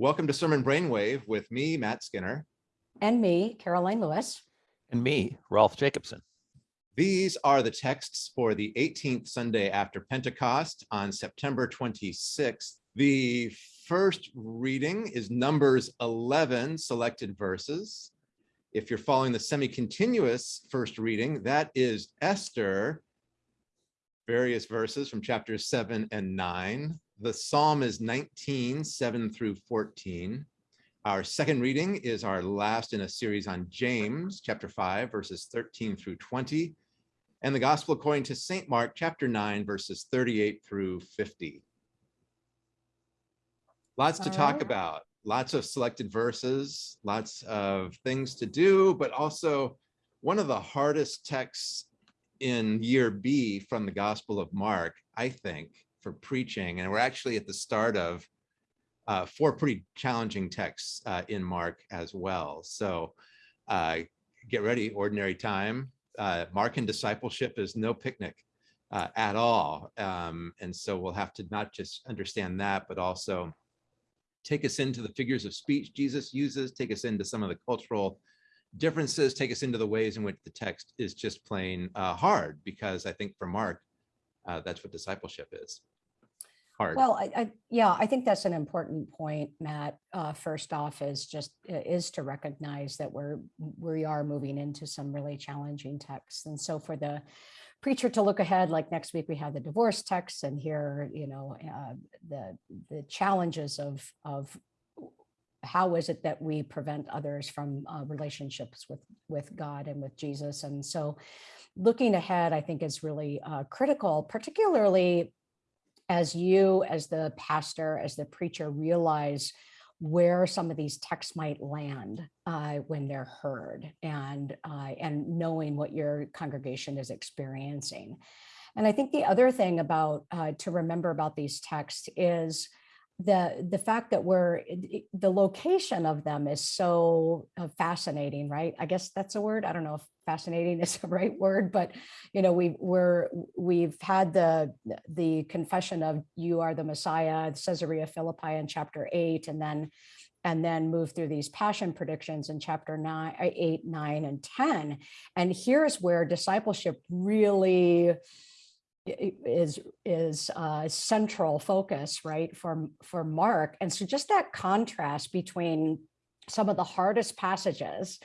Welcome to Sermon Brainwave with me, Matt Skinner. And me, Karoline Lewis. And me, Rolf Jacobson. These are the texts for the 18th Sunday after Pentecost on September 26th. The first reading is Numbers 11 selected verses. If you're following the semi-continuous first reading, that is Esther, various verses from chapters 7 and 9. The psalm is 19, 7 through 14. Our second reading is our last in a series on James, chapter 5, verses 13 through 20, and the Gospel according to St. Mark, chapter 9, verses 38 through 50. Lots to talk about, lots of selected verses, lots of things to do, but also one of the hardest texts in year B from the Gospel of Mark, I think, for preaching. And we're actually at the start of uh, four pretty challenging texts uh, in Mark as well. So uh, get ready, ordinary time. Uh, Mark and discipleship is no picnic uh, at all. Um, and so we'll have to not just understand that, but also take us into the figures of speech Jesus uses, take us into some of the cultural differences, take us into the ways in which the text is just plain uh, hard, because I think for Mark, that's what discipleship is hard. Well, I, I, yeah, I think that's an important point, Matt. Uh, first off, is just is to recognize that we're we are moving into some really challenging texts, and so for the preacher to look ahead, like next week we have the divorce text, and here you know uh, the the challenges of of how is it that we prevent others from uh, relationships with with God and with Jesus, and so looking ahead, I think is really uh, critical, particularly as you, as the pastor, as the preacher realize where some of these texts might land uh, when they're heard and, uh, and knowing what your congregation is experiencing. And I think the other thing about uh, to remember about these texts is the the fact that we're the location of them is so uh, fascinating right? I guess that's a word. I don't know if fascinating is the right word but you know we we're we've had the the confession of you are the messiah caesarea philippi in chapter 8 and then and then move through these passion predictions in chapter 9 8 9 and 10 and here's where discipleship really is is uh, central focus, right, for, for Mark. And so just that contrast between some of the hardest passages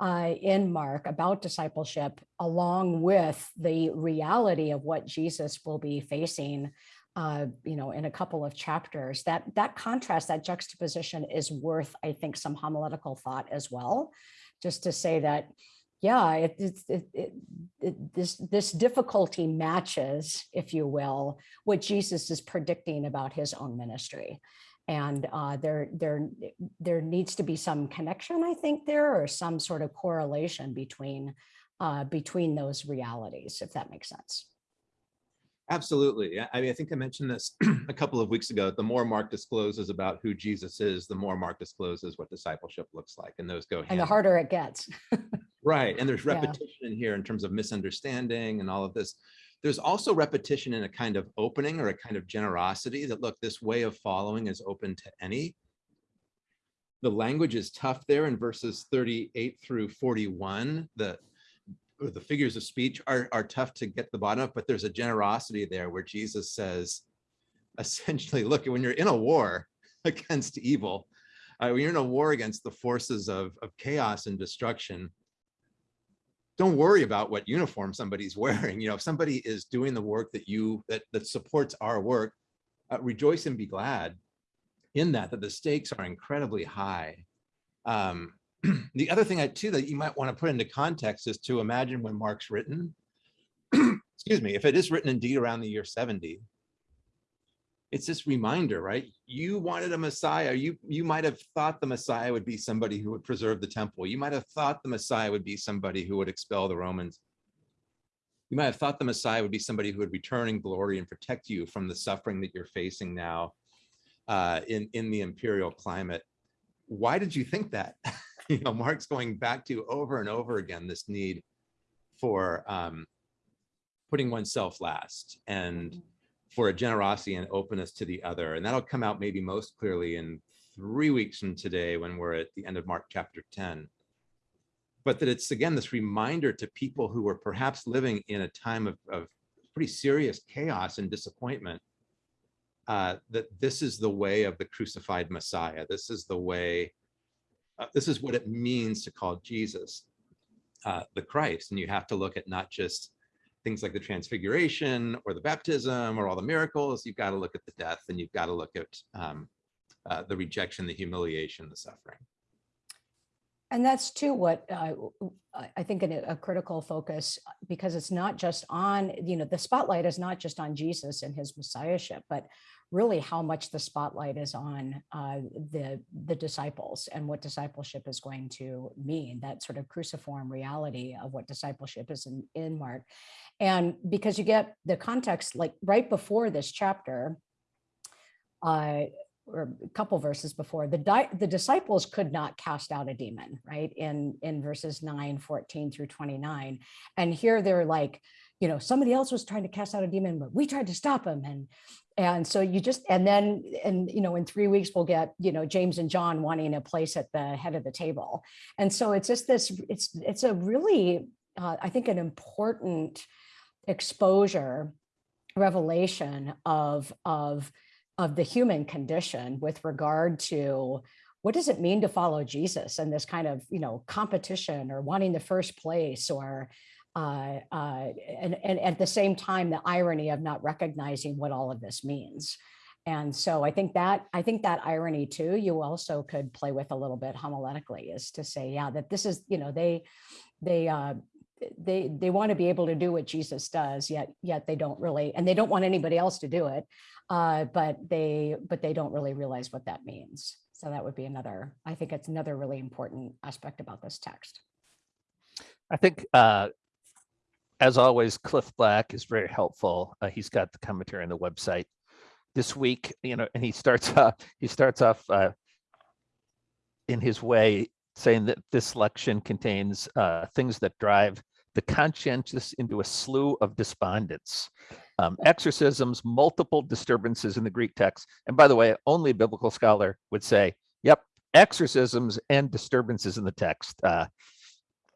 uh, in Mark about discipleship, along with the reality of what Jesus will be facing, uh, you know, in a couple of chapters, that that contrast, that juxtaposition is worth, I think, some homiletical thought as well, just to say that, yeah, it, it, it, it, this, this difficulty matches, if you will, what Jesus is predicting about his own ministry. And uh, there, there, there needs to be some connection, I think, there, or some sort of correlation between, uh, between those realities, if that makes sense. Absolutely. I mean, I think I mentioned this a couple of weeks ago. The more Mark discloses about who Jesus is, the more Mark discloses what discipleship looks like, and those go. And the harder it gets. right, and there's repetition yeah. in here in terms of misunderstanding and all of this. There's also repetition in a kind of opening or a kind of generosity that look, this way of following is open to any. The language is tough there in verses 38 through 41. The the figures of speech are, are tough to get the bottom of, but there's a generosity there where Jesus says, essentially, look, when you're in a war against evil, uh, when you're in a war against the forces of, of chaos and destruction, don't worry about what uniform somebody's wearing. You know, if somebody is doing the work that you, that, that supports our work, uh, rejoice and be glad in that, that the stakes are incredibly high. Um, the other thing I too that you might want to put into context is to imagine when Mark's written, excuse me, if it is written indeed around the year 70, it's this reminder, right? You wanted a Messiah. You you might have thought the Messiah would be somebody who would preserve the temple. You might have thought the Messiah would be somebody who would expel the Romans. You might have thought the Messiah would be somebody who would return in glory and protect you from the suffering that you're facing now uh, in, in the imperial climate. Why did you think that? you know, Mark's going back to over and over again this need for um, putting oneself last and mm-hmm. For a generosity and openness to the other. And that'll come out maybe most clearly in three weeks from today when we're at the end of Mark chapter 10. But that it's again this reminder to people who are perhaps living in a time of, of pretty serious chaos and disappointment uh, that this is the way of the crucified Messiah. This is the way, uh, this is what it means to call Jesus uh, the Christ. And you have to look at not just things like the transfiguration or the baptism or all the miracles. You've got to look at the death and you've got to look at um, uh, the rejection, the humiliation, the suffering. And that's too what uh, I- think a, a critical focus, because it's not just on, you know, the spotlight is not just on Jesus and his messiahship, but really how much the spotlight is on uh, the the disciples and what discipleship is going to mean. That sort of cruciform reality of what discipleship is in, in Mark, and because you get the context, like right before this chapter, uh, or a couple verses before, the, di- the disciples could not cast out a demon, right? In, in verses 9, 14 through 29. And here they're like, you know, somebody else was trying to cast out a demon, but we tried to stop him. And, and so you just, and then, and, you know, in three weeks, we'll get, you know, James and John wanting a place at the head of the table. And so it's just this, it's, it's a really, uh, I think an important exposure, revelation of, of, of the human condition with regard to what does it mean to follow Jesus and this kind of, you know, competition or wanting the first place or, uh, uh, and, and at the same time, the irony of not recognizing what all of this means. And so I think that, I think that irony too, you also could play with a little bit homiletically is to say, yeah, that this is, you know, they, they, uh, they, they want to be able to do what Jesus does, yet, yet they don't really, and they don't want anybody else to do it uh, but they but they don't really realize what that means. So that would be another, I think it's another really important aspect about this text. I think, uh, as always, Cliff Black is very helpful. Uh, he's got the commentary on the website this week, you know, and he starts off, he starts off uh, in his way saying that this lection contains uh, things that drive the conscientious into a slew of despondence. Um, exorcisms, multiple disturbances in the Greek text. And by the way, only a biblical scholar would say, yep, exorcisms and disturbances in the text. Uh,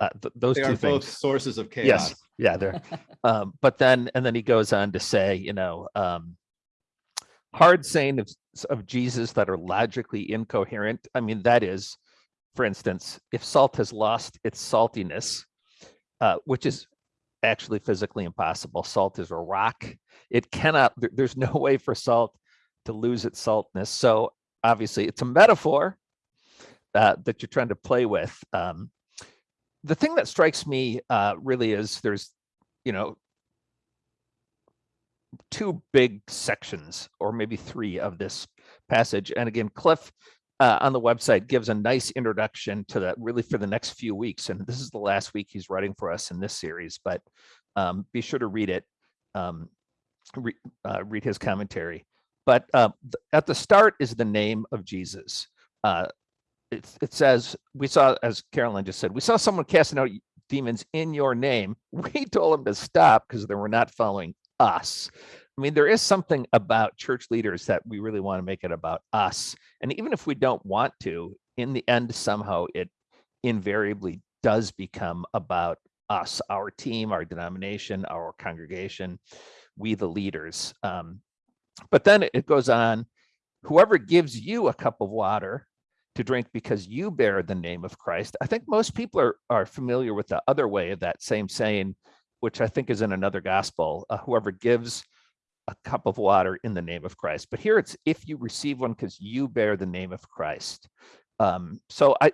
uh, th- those They two are both things. sources of chaos. Yes, yeah, they're, um, but then, and then he goes on to say, you know, um, hard saying of, of Jesus that are logically incoherent. I mean, that is, for instance, if salt has lost its saltiness, uh, which is actually physically impossible. Salt is a rock. It cannot, there- there's no way for salt to lose its saltness. So obviously it's a metaphor uh, that you're trying to play with. Um, the thing that strikes me uh, really is there's, you know, two big sections or maybe three of this passage. And again, Cliff uh, on the website gives a nice introduction to that really for the next few weeks. And this is the last week he's writing for us in this series, but um, be sure to read it, um, re, uh, read his commentary. But uh, th- at the start is the name of Jesus. It, it says, we saw, as Karoline just said, we saw someone casting out demons in your name. We told them to stop because they were not following us. I mean, there is something about church leaders that we really want to make it about us. And even if we don't want to, in the end, somehow it invariably does become about us, our team, our denomination, our congregation, we the leaders. Um, but then it goes on, whoever gives you a cup of water to drink because you bear the name of Christ. I think most people are, are familiar with the other way of that same saying, which I think is in another gospel, uh, whoever gives a cup of water in the name of Christ. But here it's if you receive one because you bear the name of Christ. Um, so I,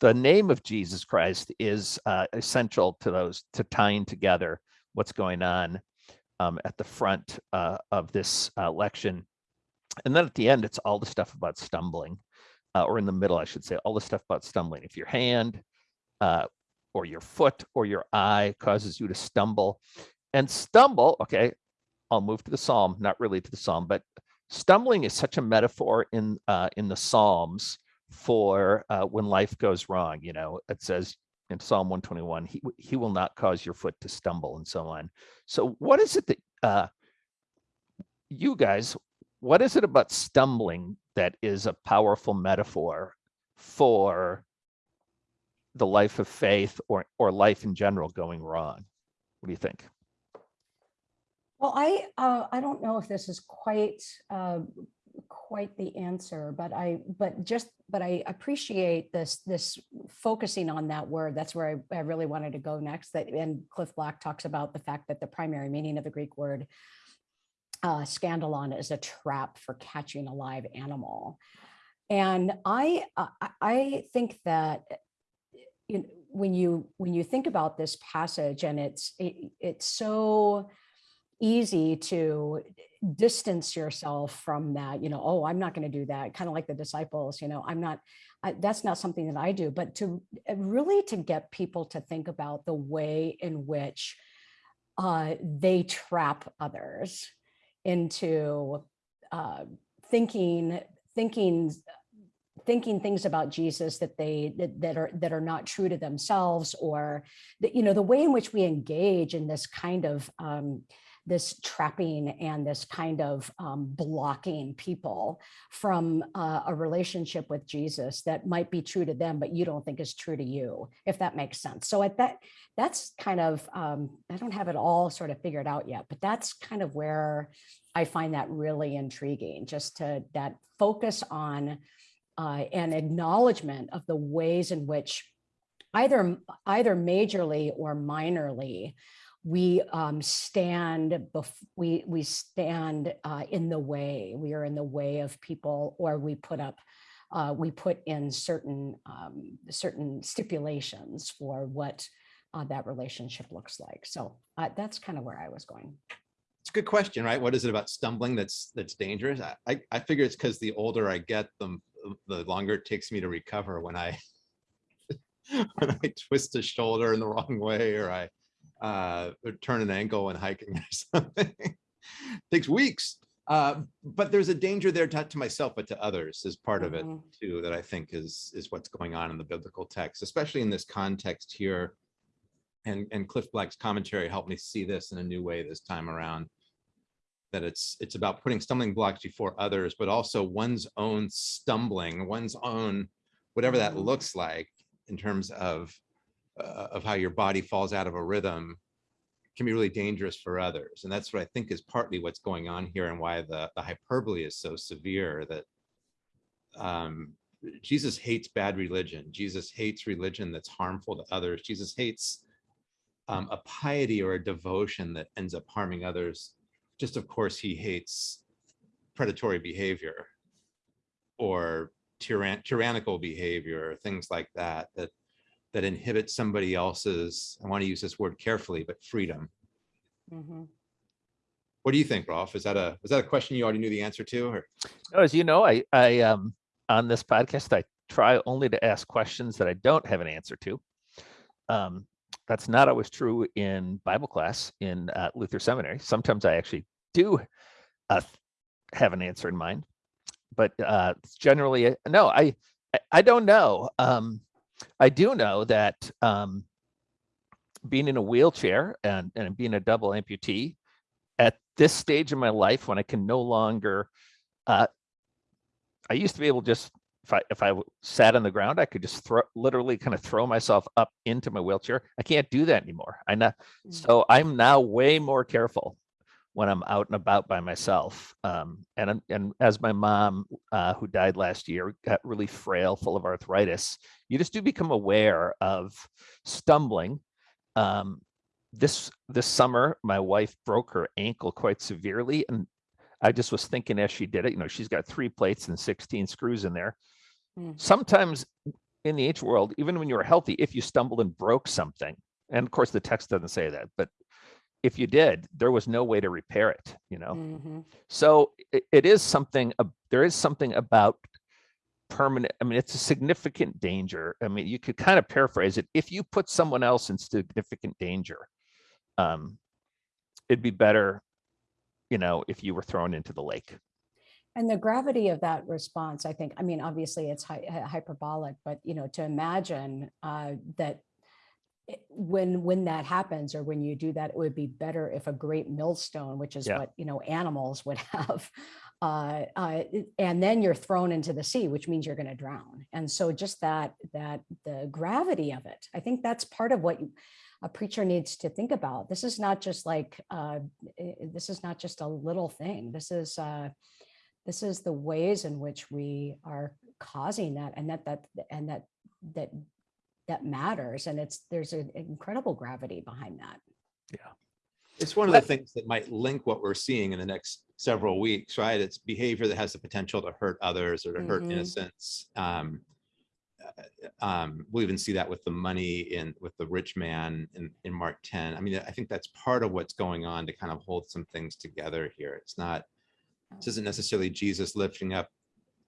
the name of Jesus Christ is uh, essential to those to tying together what's going on um, at the front uh, of this uh, lection. And then at the end, it's all the stuff about stumbling, uh, or in the middle, I should say, all the stuff about stumbling. If your hand uh, or your foot or your eye causes you to stumble, and stumble, okay, I'll move to the psalm, not really to the psalm, but stumbling is such a metaphor in uh, in the Psalms for uh, when life goes wrong. You know, it says in Psalm 121, he, he will not cause your foot to stumble and so on. So what is it that uh, you guys, what is it about stumbling that is a powerful metaphor for the life of faith or or life in general going wrong? What do you think? Well, I, uh, I don't know if this is quite, uh, quite the answer, but I, but just, but I appreciate this, this focusing on that word. That's where I, I really wanted to go next. That, and Cliff Black talks about the fact that the primary meaning of the Greek word uh, scandalon is a trap for catching a live animal. And I, uh, I, think that you know, when you, when you think about this passage and it's, it, it's so, easy to distance yourself from that, you know, oh, I'm not going to do that. Kind of like the disciples, you know, I'm not, I, that's not something that I do, but to uh, really to get people to think about the way in which uh, they trap others into uh, thinking, thinking, thinking things about Jesus that they that, that are that are not true to themselves, or that you know the way in which we engage in this kind of um, this trapping and this kind of um, blocking people from uh, a relationship with Jesus that might be true to them, but you don't think is true to you, if that makes sense. So at that, that's kind of, um, I don't have it all sort of figured out yet, but that's kind of where I find that really intriguing, just to that focus on uh, an acknowledgement of the ways in which either either majorly or minorly we um, stand we we stand uh, in the way we are in the way of people or we put up uh, we put in certain um, certain stipulations for what uh, that relationship looks like so uh, that's kind of where I was going It's a good question, right? What is it about stumbling that's that's dangerous? I I, I figure it's because the older I get, the the longer it takes me to recover when I when I twist a shoulder in the wrong way or I uh, or turn an ankle and hiking or something. Takes weeks. Uh, but there's a danger there not to myself, but to others is part of it Mhm. too, that I think is is what's going on in the biblical text, especially in this context here. And and Cliff Black's commentary helped me see this in a new way this time around. That it's it's about putting stumbling blocks before others, but also one's own stumbling, one's own, whatever that Mhm. looks like in terms of uh, of how your body falls out of a rhythm can be really dangerous for others. And that's what I think is partly what's going on here and why the, the hyperbole is so severe that um, Jesus hates bad religion. Jesus hates religion that's harmful to others. Jesus hates um, a piety or a devotion that ends up harming others. Just of course, he hates predatory behavior or tyrann tyrannical behavior, or things like that, that that inhibit somebody else's, I want to use this word carefully, but freedom. Mhm. What do you think, Rolf? Is that a, is that a question you already knew the answer to? Or No, As you know, I, I, um, on this podcast, I try only to ask questions that I don't have an answer to. Um, that's not always true in Bible class in uh, Luther Seminary. Sometimes I actually do uh, have an answer in mind, but uh, generally no. I I- I don't know. Um, I do know that um, being in a wheelchair and and being a double amputee at this stage of my life when I can no longer uh, I used to be able to just if I if I sat on the ground, I could just throw literally kind of throw myself up into my wheelchair. I can't do that anymore. I know, Mm. so I'm now way more careful when I'm out and about by myself. Um, and I'm- and as my mom, uh, who died last year, got really frail, full of arthritis, you just do become aware of stumbling. Um, this this summer, my wife broke her ankle quite severely, and I just was thinking as she did it, you know, she's got three plates and 16 screws in there. Mm. Sometimes in the H world, even when you were healthy, if you stumbled and broke something, and of course the text doesn't say that, but if you did, there was no way to repair it, you know? Mhm. So it, it is something, ab- there is something about permanent, I mean, it's a significant danger. I mean, you could kind of paraphrase it. If you put someone else in significant danger, um, it'd be better, you know, if you were thrown into the lake. And the gravity of that response, I think, I mean, obviously it's hy- hy- hyperbolic, but you know, to imagine uh, that when, when that happens, or when you do that, it would be better if a great millstone, which is Yeah. what, you know, animals would have. Uh, uh, and then you're thrown into the sea, which means you're going to drown. And so just that, that, the gravity of it, I think that's part of what you- a preacher needs to think about. This is not just like, uh, i- i- this is not just a little thing. This is, uh, this is the ways in which we are causing that and that, that, and that, that, that matters. And it's, there's an incredible gravity behind that. Yeah. It's one of the things that might link what we're seeing in the next several weeks, right? It's behavior that has the potential to hurt others or to hurt Mhm. innocents. Um, uh, um, we'll even see that with the money in, with the rich man in, in Mark 10. I mean, I think that's part of what's going on to kind of hold some things together here. It's not, this isn't necessarily Jesus lifting up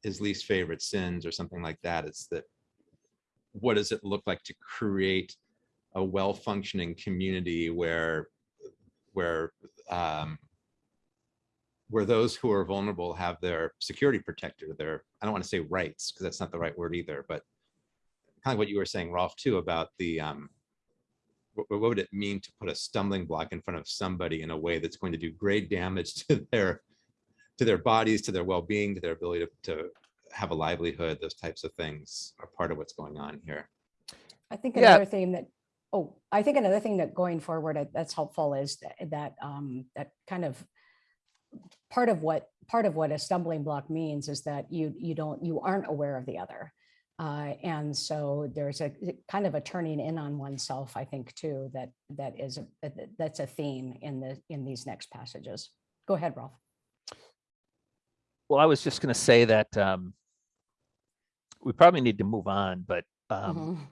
his least favorite sins or something like that. It's that, what does it look like to create a well-functioning community where where um, where those who are vulnerable have their security protected, their I don't want to say rights because that's not the right word either, but kind of what you were saying, Rolf, too, about the um, what, what would it mean to put a stumbling block in front of somebody in a way that's going to do great damage to their to their bodies, to their well-being, to their ability to, to have a livelihood. Those types of things are part of what's going on here. I think Yeah. another thing that, oh, I think another thing that going forward uh, that's helpful is that, that, um, that kind of part of what, part of what a stumbling block means is that you, you don't, you aren't aware of the other. Uh, and so there's a a kind of a turning in on oneself, I think, too, that, that is, a- that- that- that's a theme in the, in these next passages. Go ahead, Rolf. Well, I was just going to say that um, we probably need to move on, but um, Mhm.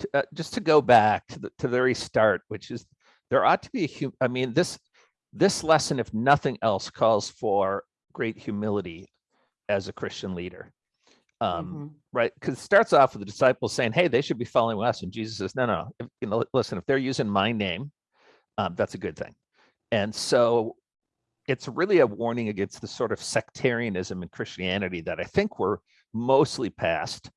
to, uh, just to go back to the, to the very start, which is there ought to be a hu- I mean, this this lesson, if nothing else, calls for great humility as a Christian leader. Um, Mhm. right? Because it starts off with the disciples saying, "Hey, they should be following us," and Jesus says, "No, no, if, you know, listen, if they're using my name, um, that's a good thing." And so, it's really a warning against the sort of sectarianism in Christianity that I think we're mostly past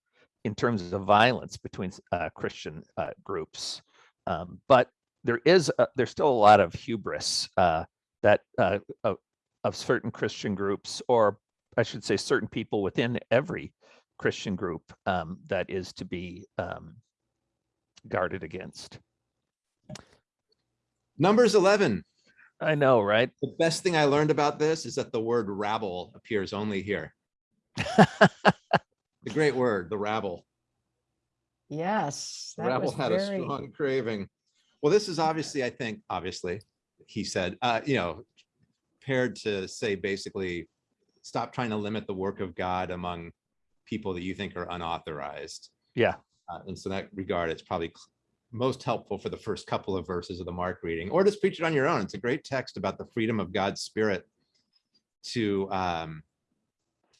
in terms of violence between uh, Christian uh, groups. Um, but there is a, there's still a lot of hubris uh, that uh, of, of certain Christian groups, or I should say, certain people within every Christian group um, that is to be um, guarded against. Numbers 11. I know, right? The best thing I learned about this is that the word rabble appears only here. The great word, the rabble. Yes. The that rabble was had a strong craving. Well, this is obviously, I think, obviously, he said, uh, you know, paired to say basically, stop trying to limit the work of God among people that you think are unauthorized. yeah, Uh, and so that regard, it's probably cl- most helpful for the first couple of verses of the Mark reading, or just preach it on your own. It's a great text about the freedom of God's Spirit to um,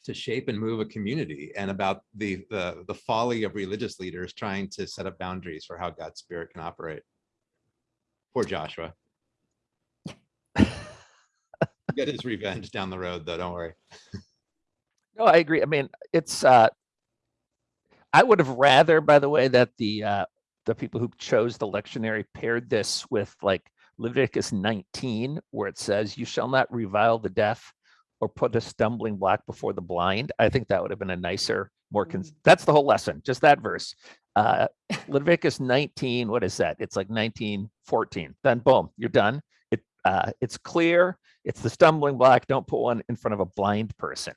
to shape and move a community, and about the the the folly of religious leaders trying to set up boundaries for how God's Spirit can operate. Poor Joshua. Get his revenge down the road, though. Don't worry. No, I agree. I mean, it's uh I would have rather, by the way, that the uh the people who chose the lectionary paired this with like Leviticus 19, where it says, You shall not revile the deaf or put a stumbling block before the blind. I think that would have been a nicer, more cons- that's the whole lesson, just that verse. Uh Leviticus 19, what is that? It's like 19, 14. Then boom, you're done. It uh it's clear, it's the stumbling block. Don't put one in front of a blind person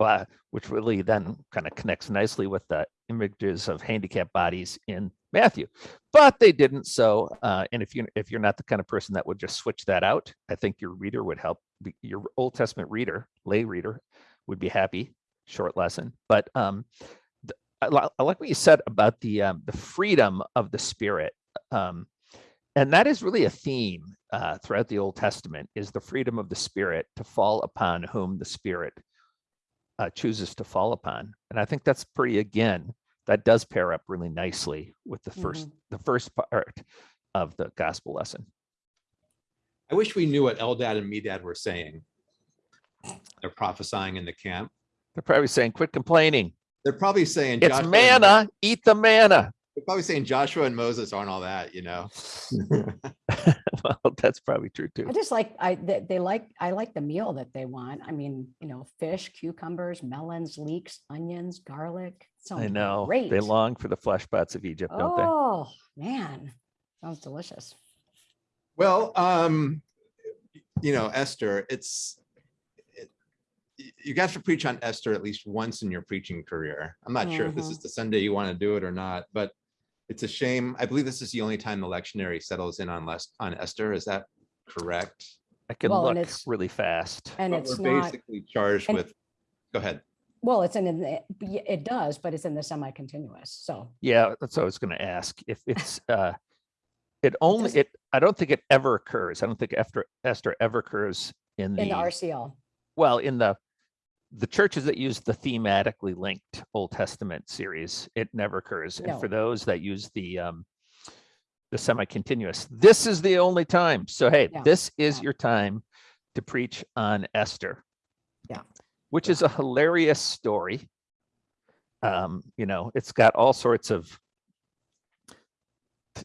uh, which really then kind of connects nicely with the images of handicapped bodies in Matthew. But they didn't. So, uh, and if you if you're not the kind of person that would just switch that out, I think your reader would help. Your Old Testament reader, lay reader, would be happy. Short lesson, but um, the, I, like what you said about the um, the freedom of the Spirit. Um, and that is really a theme uh, throughout the Old Testament: is the freedom of the Spirit to fall upon whom the Spirit uh, chooses to fall upon. And I think that's pretty, again, that does pair up really nicely with the 1st the first part of the gospel lesson. I wish we knew what Eldad and Medad were saying. They're prophesying in the camp. They're probably saying, quit complaining. They're probably saying. It's "Joshua manna, eat the manna. They're probably saying Joshua and Moses aren't all that, you know? Well, that's probably true too. I just like, I, they, they like, I like the meal that they want. I mean, you know, fish, cucumbers, melons, leeks, onions, garlic. I know. Great. They long for the flesh pots of Egypt, don't they? Oh, man, sounds delicious. Well, um, you know, Esther, it's, you got to preach on Esther at least once in your preaching career. I'm not sure if this Mhm. is the Sunday you want to do it or not, but it's a shame. I believe this is the only time the lectionary settles in on less, on Esther. Is that correct? I can Well, and look it's- really fast. And But it's we're not, basically charged and- with, go ahead. well, it's in, the yeah, it does, but it's in the semi-continuous, so. Yeah, that's what I was gonna ask. If it's, uh, it only, does- it, I don't think it ever occurs. I don't think after Esther ever occurs in In the the, RCL, well, in the, the churches that use the thematically linked Old Testament series, it never occurs. And for those that use the, um, the semi-continuous, this is the only time. So hey, Yeah, this is yeah. your time to preach on Esther. Yeah. Which is a hilarious story. Um, you know, it's got all sorts of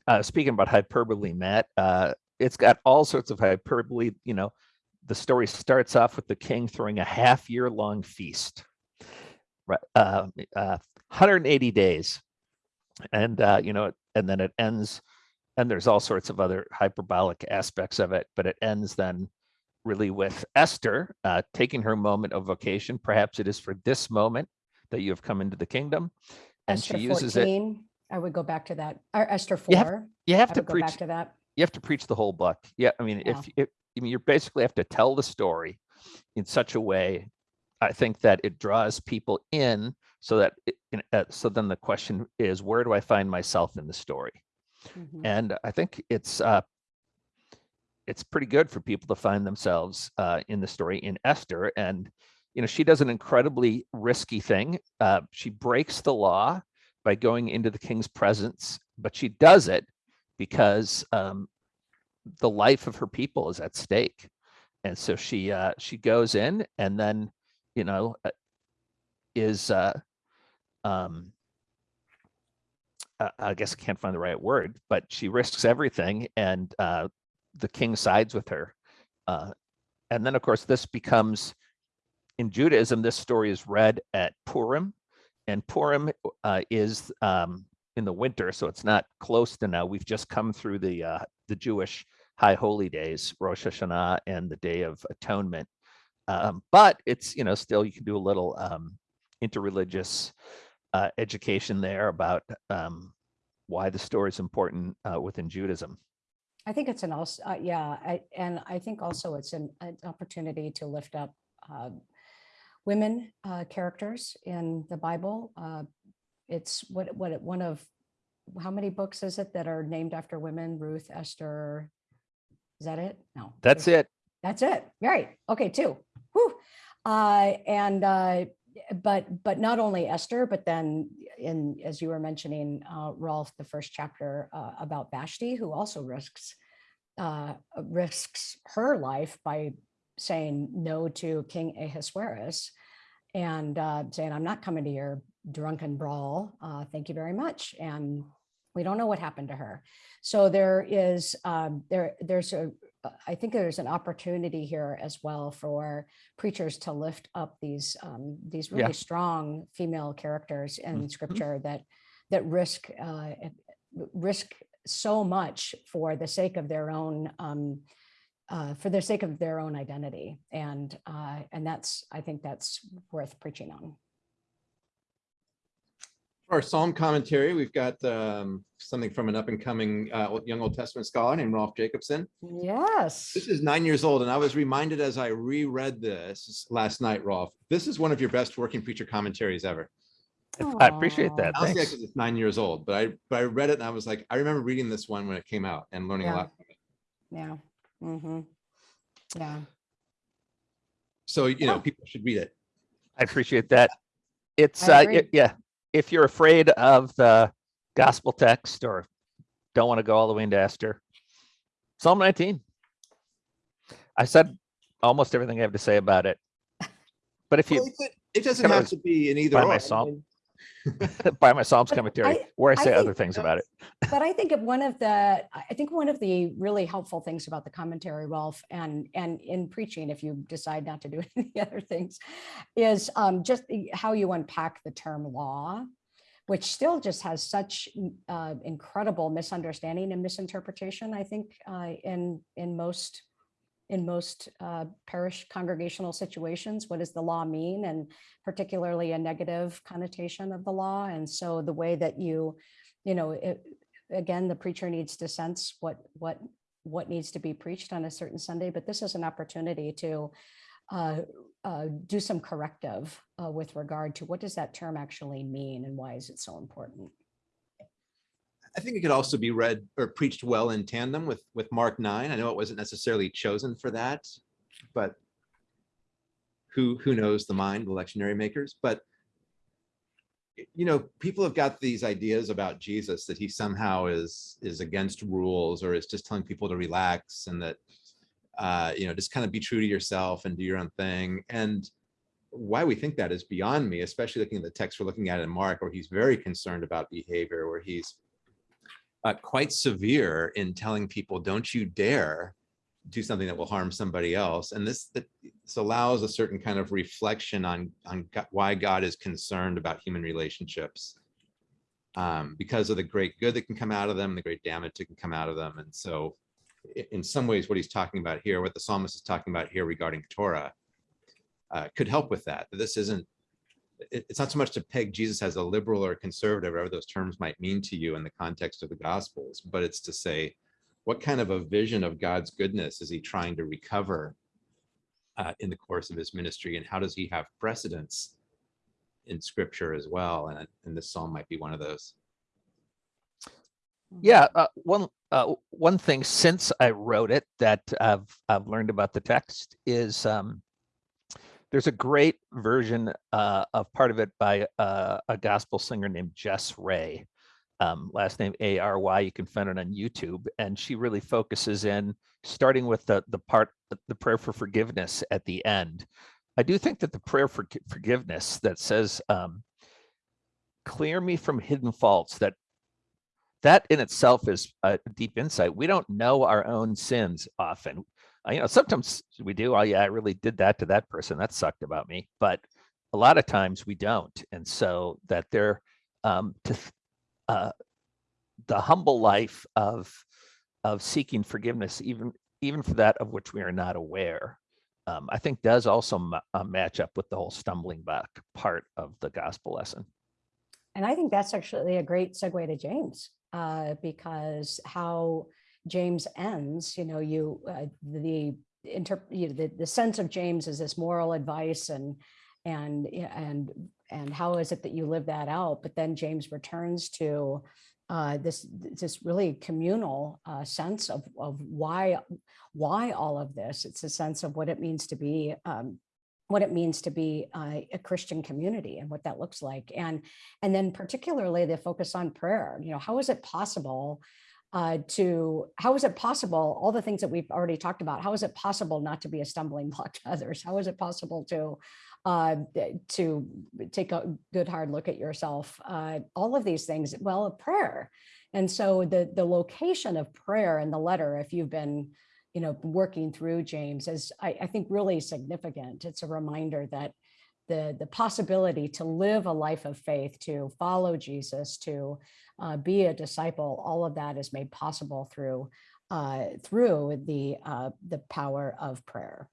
uh, speaking about hyperbole, Matt, uh, it's got all sorts of hyperbole. You know, the story starts off with the king throwing a half year long feast, right? Uh, uh, 180 days, and uh, you know, and then it ends. And there's all sorts of other hyperbolic aspects of it, but it ends then really with Esther uh, taking her moment of vocation. Perhaps it is for this moment that you have come into the kingdom, and Esther she uses it. I would go back to that, or Esther You have- 4, You have to go preach back to that. you have to preach the whole book. Yeah, I mean, Yeah. if, if I mean, you basically have to tell the story in such a way, I think that it draws people in, so that it, uh, so then the question is, where do I find myself in the story? Mhm. And I think it's uh, it's pretty good for people to find themselves uh, in the story in Esther. And you know, she does an incredibly risky thing. Uh, she breaks the law by going into the king's presence, but she does it because um, the life of her people is at stake. And so she uh, she goes in and then you know uh, is uh, um, I guess I can't find the right word, but she risks everything, and uh, the king sides with her. Uh, and then, of course, this becomes in Judaism. This story is read at Purim, and Purim uh, is um, in the winter, so it's not close to now. We've just come through the uh, the Jewish high holy days, Rosh Hashanah, and the Day of Atonement. Um, but it's you know still you can do a little um, interreligious uh, education there about um, why the story is important uh, within Judaism. I think it's an also, uh, yeah, I, and I think also it's an, an opportunity to lift up uh, women uh, characters in the Bible. Uh, It's what, what, one of, how many books is it that are named after women? Ruth, Esther? Is that it? No. That's it. That's it. Right. Okay, two. Whew. Uh, and, uh, but, but not only Esther, but then in, as you were mentioning, uh, Rolf, the first chapter, uh, about Vashti, who also risks, uh, risks her life by saying no to King Ahasuerus and, uh, saying, I'm not coming to your drunken brawl. Uh, thank you very much. And we don't know what happened to her. So there is, um, there, there's a, uh, think there's an opportunity here as well for preachers to lift up these um, these Yeah. really strong female characters in Mhm. scripture that that risk uh, risk so much for the sake of their own um, uh, for the sake of their own identity and uh, and that's I think that's worth preaching on. For our Psalm commentary, we've got um, something from an up and coming uh, young Old Testament scholar named Rolf Jacobson. Yes. This is nine years old, and I was reminded as I reread this last night, Rolf, this is one of your best working preacher commentaries ever. I appreciate that. Honestly, Thanks. because it's nine years old, but I, but I read it and I was like, I remember reading this one when it came out and learning a lot. from it. Yeah. hmm Yeah. So, you know, people should read it. I appreciate that. It's I uh, it- yeah. If you're afraid of the gospel text or don't want to go all the way into Esther, Psalm 19. I said almost everything I have to say about it. But if Well, you, it It doesn't have to be in either or. I mean, by my Psalms commentary, I- where I I say other things about it. But I think one of the, I think one of the really helpful things about the commentary, Rolf, and, and in preaching, if you decide not to do any other things, is um, just the- how you unpack the term law, which still just has such uh, incredible misunderstanding and misinterpretation, I think, uh, in, in most, in most uh, parish congregational situations. What does the law mean? And particularly a negative connotation of the law. And so the way that you, you know, it, again, the preacher needs to sense what, what, what needs to be preached on a certain Sunday, but this is an opportunity to uh, uh, do some corrective uh, with regard to what does that term actually mean and why is it so important? I think it could also be read or preached well in tandem with, with Mark nine. I know it wasn't necessarily chosen for that, but who, who knows the mind, the lectionary makers, but you know, people have got these ideas about Jesus that he somehow is, is against rules or is just telling people to relax and that, uh, you know, just kind of be true to yourself and do your own thing. And why we think that is beyond me, especially looking at the text we're looking at in Mark, where he's very concerned about behavior, where he's uh, quite severe in telling people, don't you dare do something that will harm somebody else. And this, this allows a certain kind of reflection on, on why God is concerned about human relationships. Um, because of the great good that can come out of them, the great damage that can come out of them. And so in some ways, what he's talking about here, what the psalmist is talking about here regarding Torah, uh, could help with that. This isn't, it's not so much to peg Jesus as a liberal or conservative, whatever those terms might mean to you in the context of the Gospels, but it's to say, what kind of a vision of God's goodness is he trying to recover uh, in the course of his ministry, and how does he have precedence in Scripture as well? And, and this psalm might be one of those. Yeah, uh, one uh, one thing since I wrote it that I've I've learned about the text is um, there's a great version uh, of part of it by uh, a gospel singer named Jess Ray. Um, last name A R Y. You can find it on YouTube, and she really focuses in starting with the the part the prayer for forgiveness at the end. I do think that the prayer for forgiveness that says, um, "Clear me from hidden faults," that that in itself is a deep insight. We don't know our own sins often. Uh, you know, sometimes we do. Oh, yeah, I really did that to that person. That sucked about me. But a lot of times we don't. And so that they're um, to uh, the humble life of of seeking forgiveness, even even for that of which we are not aware, um, I think does also uh, match up with the whole stumbling block part of the gospel lesson. And I think that's actually a great segue to James, uh, because how James ends, you know, you, uh, the, inter, you know, the, the sense of James is this moral advice and, and, and, and how is it that you live that out? But then James returns to uh, this, this really communal uh, sense of, of why, why all of this. It's a sense of what it means to be um, what it means to be uh, a Christian community and what that looks like. And, and then particularly the focus on prayer, you know, how is it possible uh, to, how is it possible, all the things that we've already talked about, how is it possible not to be a stumbling block to others? How is it possible to, uh, to take a good hard look at yourself? Uh, all of these things, well, a prayer. And so the, the location of prayer in the letter, if you've been you know, working through James is, I, I think, really significant. It's a reminder that the, the possibility to live a life of faith, to follow Jesus, to uh, be a disciple, all of that is made possible through uh, through the uh, the power of prayer.